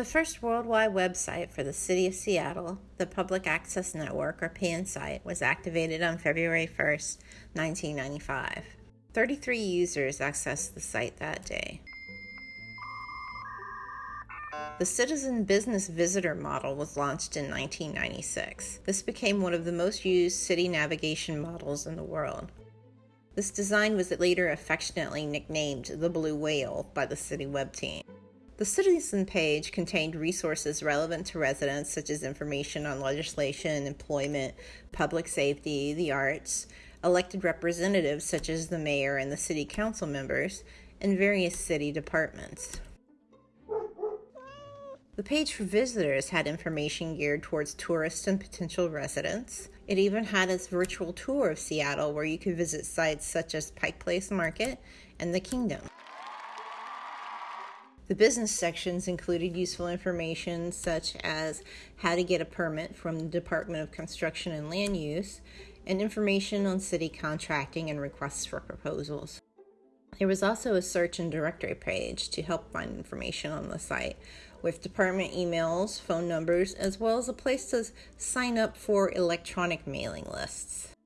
The first worldwide website for the City of Seattle, the Public Access Network, or PanSite, was activated on February 1, 1995. 33 users accessed the site that day. The Citizen Business Visitor model was launched in 1996. This became one of the most used city navigation models in the world. This design was later affectionately nicknamed the Blue Whale by the City Web team. The Citizen page contained resources relevant to residents, such as information on legislation, employment, public safety, the arts, elected representatives, such as the mayor and the city council members, and various city departments. The page for visitors had information geared towards tourists and potential residents. It even had its virtual tour of Seattle where you could visit sites such as Pike Place Market and the Kingdome. The business sections included useful information such as how to get a permit from the Department of Construction and Land Use and information on city contracting and requests for proposals. There was also a search and directory page to help find information on the site with department emails, phone numbers, as well as a place to sign up for electronic mailing lists.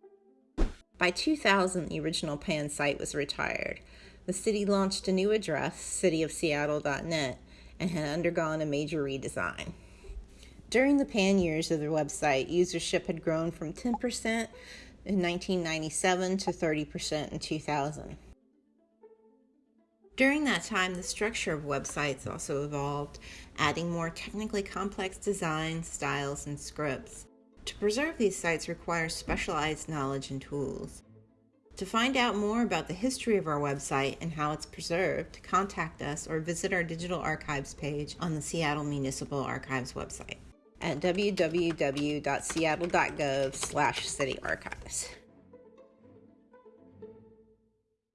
By 2000, the original PAN site was retired. The city launched a new address, cityofseattle.net, and had undergone a major redesign. During the PAN years of the website, usership had grown from 10% in 1997 to 30% in 2000. During that time, the structure of websites also evolved, adding more technically complex designs, styles, and scripts. To preserve these sites requires specialized knowledge and tools. To find out more about the history of our website and how it's preserved, contact us or visit our digital archives page on the Seattle Municipal Archives website at www.seattle.gov/cityarchives.